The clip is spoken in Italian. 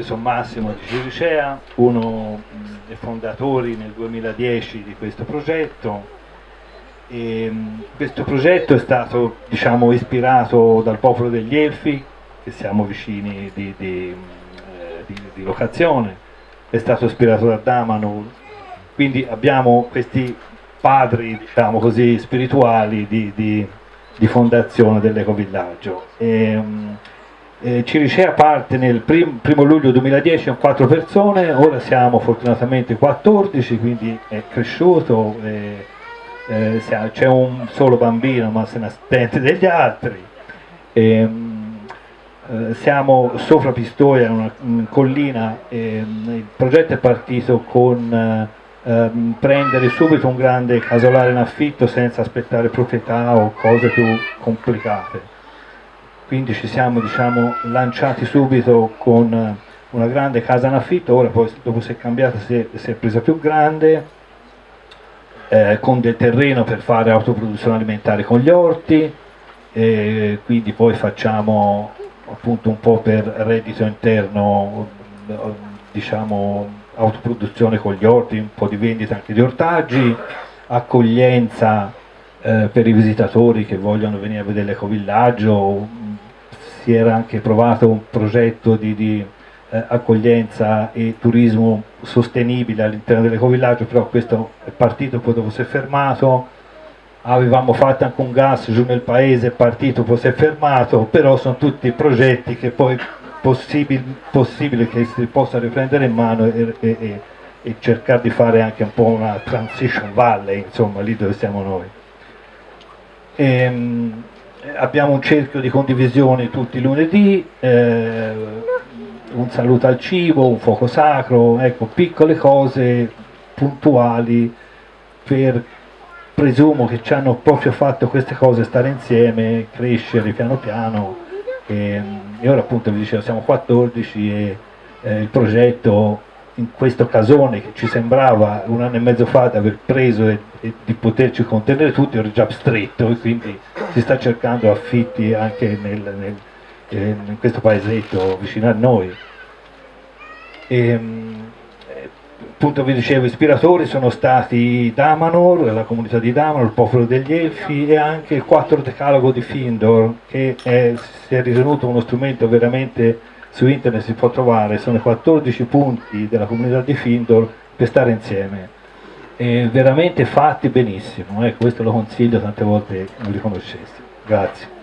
io sono Massimo di Ciricea, uno dei fondatori nel 2010 di questo progetto. E questo progetto è stato diciamo, ispirato dal popolo degli Elfi, che siamo vicini di, di, eh, di, di locazione, è stato ispirato da Damanur, quindi abbiamo questi padri diciamo così, spirituali di, fondazione dell'ecovillaggio. Eh, Ciricea parte nel prim, primo luglio 2010 con 4 persone, ora siamo fortunatamente 14, quindi è cresciuto, eh, eh, c'è un solo bambino ma se ne attende degli altri. E, eh, siamo sopra Pistoia, una, una collina, il progetto è partito con ehm, prendere subito un grande casolare in affitto senza aspettare proprietà o cose più complicate. Quindi ci siamo diciamo, lanciati subito con una grande casa in affitto, ora poi dopo si è cambiata, si è, si è presa più grande, eh, con del terreno per fare autoproduzione alimentare con gli orti, e quindi poi facciamo appunto un po' per reddito interno diciamo autoproduzione con gli orti, un po' di vendita anche di ortaggi, accoglienza eh, per i visitatori che vogliono venire a vedere l'ecovillaggio, si era anche provato un progetto di, di eh, accoglienza e turismo sostenibile all'interno dell'ecovillaggio, però questo è partito, poi dopo si è fermato, avevamo fatto anche un gas giù nel paese, è partito, poi si è fermato, però sono tutti progetti che poi possibile, possibile che si possa riprendere in mano e, e, e, e, cercare di fare anche un po' una transition valley, insomma, lì dove siamo noi. Ehm, abbiamo un cerchio di condivisione tutti i lunedì, eh, un saluto al cibo, un fuoco sacro, ecco, piccole cose puntuali per presumo che ci hanno proprio fatto queste cose stare insieme, crescere piano piano. E, e ora appunto vi dicevo siamo 14 e eh, il progetto in questo casone che ci sembrava un anno e mezzo fa di aver preso e, e di poterci contenere tutti era già stretto e quindi si sta cercando affitti anche nel, nel, eh, in questo paesetto vicino a noi. E, appunto vi dicevo, ispiratori sono stati Damanor, la comunità di Damanor, il popolo degli Elfi e anche il quattro decalogo di Findor che è, si è ritenuto uno strumento veramente su internet si può trovare, sono i 14 punti della comunità di Findor per stare insieme e veramente fatti benissimo, eh, questo lo consiglio tante volte non li conoscessi. Grazie.